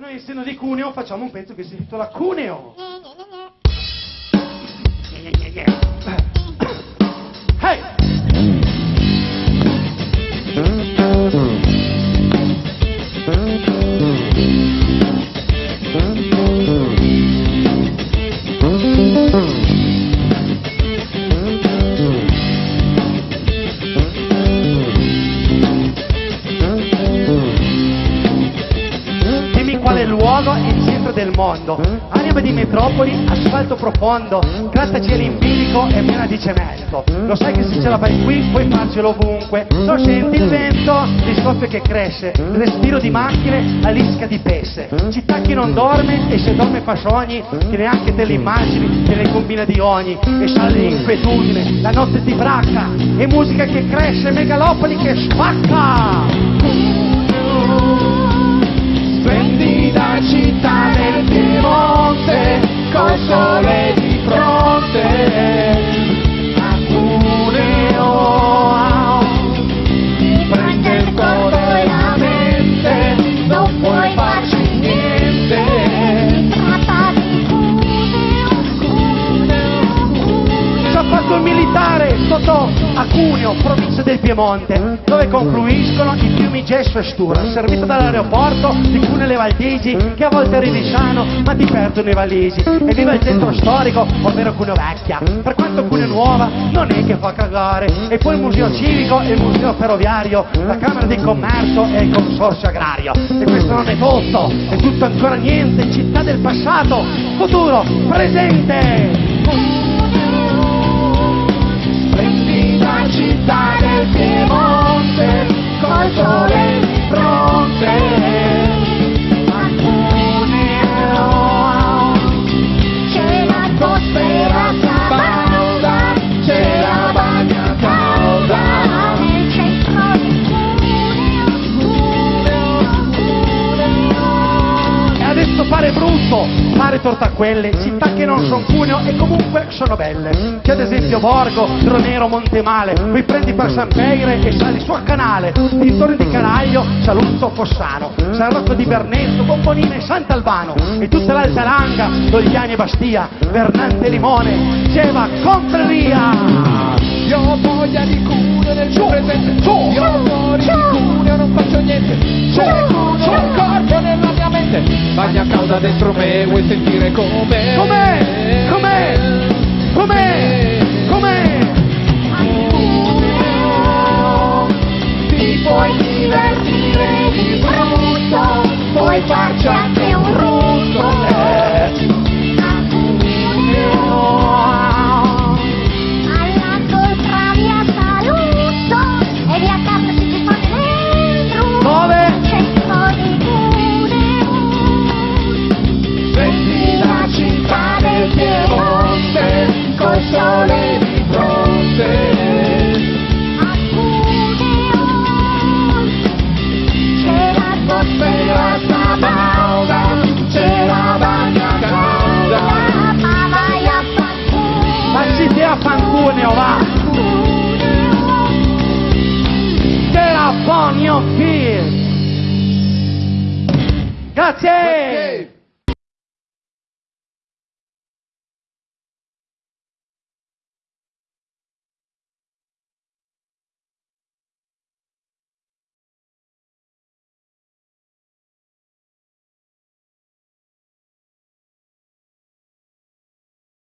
noi essendo di Cuneo facciamo un pezzo che si intitola Cuneo. Hey! Qual è il luogo centro del mondo. Anima di metropoli, asfalto profondo, grattacieli in bilico e piena di cemento. Lo sai che se ce la fai qui puoi farcelo ovunque. Lo senti il vento, il soffio che cresce, respiro di macchine, la lisca di pesse. Città che non dorme e se dorme fa sogni, che neanche te le immagini, te le combina di ogni. E sale l'inquietudine, la notte ti bracca, e musica che cresce, megalopoli che spacca. Splendida città del Cuneo, provincia del Piemonte, dove confluiscono i fiumi Gesso e Stura, servito dall'aeroporto di Cuneo e Valdigi, che a volte arrivi sano, ma ti perdono i valisi. E viva il centro storico, ovvero Cuneo Vecchia. Per quanto Cuneo Nuova non è che fa cagare. E poi il museo civico e il museo ferroviario, la Camera di Commercio e il consorzio agrario. E questo non è tutto, è tutto ancora niente, città del passato, futuro, presente. Splendida città del torta a quelle città che non sono Cuneo e comunque sono belle. C'è ad esempio Borgo, Dronero, Montemale, poi prendi per San Peire e sali su a Canale, dintorni di Caraglio, Saluzzo, Fossano, San Rocco di Bernesto, Bombolina e Sant'Albano, e tutta l'Alta Langa, Dogliani e Bastia, Vernante e Limone, Geva, Confreria. Io ho voglia di Cuneo nel mio presente su, Calda dentro me vuoi sentire com'è Com'è? Com'è? Com'è? Com'è? Ti puoi divertire di brutto Puoi farci anche un Grazie!